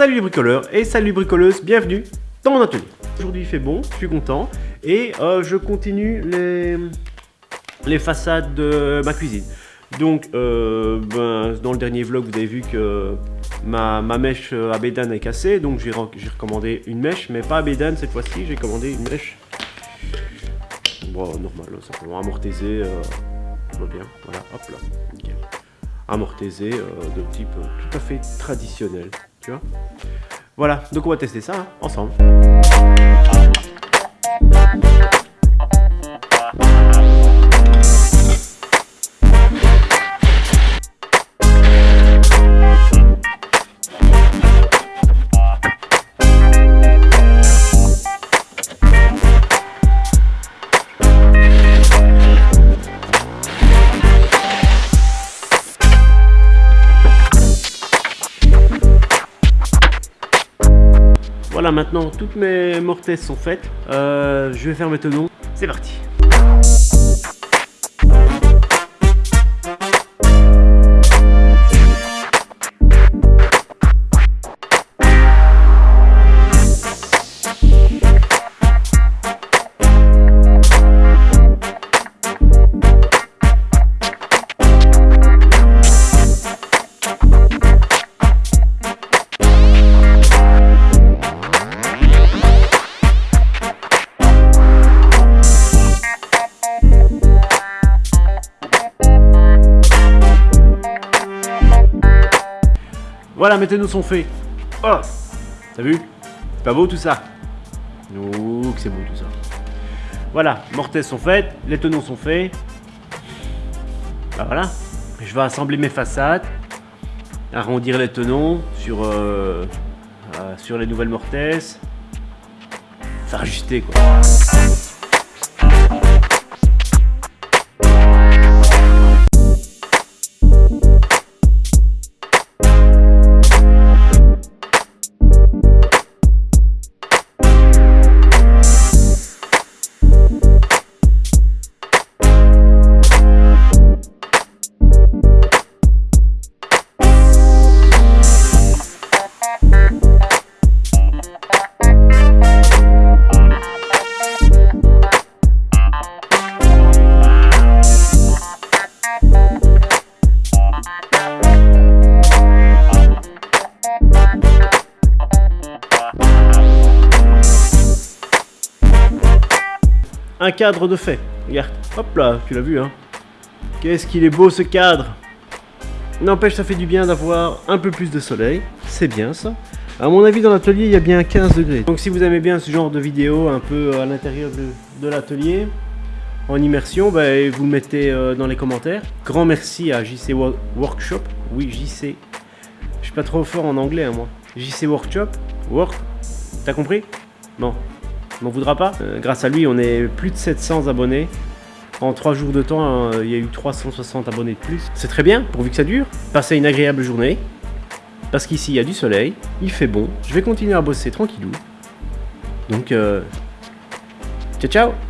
Salut les bricoleurs et salut les bricoleuses, bienvenue dans mon atelier. Aujourd'hui il fait bon, je suis content et euh, je continue les, les façades de ma cuisine. Donc euh, ben, dans le dernier vlog vous avez vu que ma, ma mèche à bédane est cassée donc j'ai recommandé une mèche mais pas à bédane cette fois-ci, j'ai commandé une mèche bon, normal, simplement amortisée, euh, bien, voilà, hop là, nickel. Amortisée de type tout à fait traditionnel. Voilà, donc on va tester ça hein, ensemble. Voilà, maintenant toutes mes mortaises sont faites. Euh, je vais faire mes tenons. C'est parti. Voilà, mes tenons sont faits. Oh T'as vu? C'est pas beau tout ça? Ouh, c'est beau tout ça. Voilà, mortaises sont faites, les tenons sont faits. Bah voilà, je vais assembler mes façades, arrondir les tenons sur, euh, euh, sur les nouvelles mortaises. Faire ajuster quoi. Un cadre de fait. Regarde, hop là, tu l'as vu, hein. Qu'est-ce qu'il est beau ce cadre N'empêche, ça fait du bien d'avoir un peu plus de soleil. C'est bien ça. À mon avis, dans l'atelier, il y a bien 15 degrés. Donc si vous aimez bien ce genre de vidéo un peu à l'intérieur de, l'atelier, en immersion, bah, vous mettez euh, dans les commentaires. Grand merci à JC Workshop. Oui, JC. Je suis pas trop fort en anglais, hein, moi. JC Workshop. Work. T'as compris? Non m'en voudra pas. Euh, grâce à lui, on est plus de 700 abonnés. En 3 jours de temps, euh, il y a eu 360 abonnés de plus. C'est très bien, pourvu que ça dure. Passez une agréable journée. Parce qu'ici, il y a du soleil, il fait bon. Je vais continuer à bosser tranquillou. Donc, euh, ciao ciao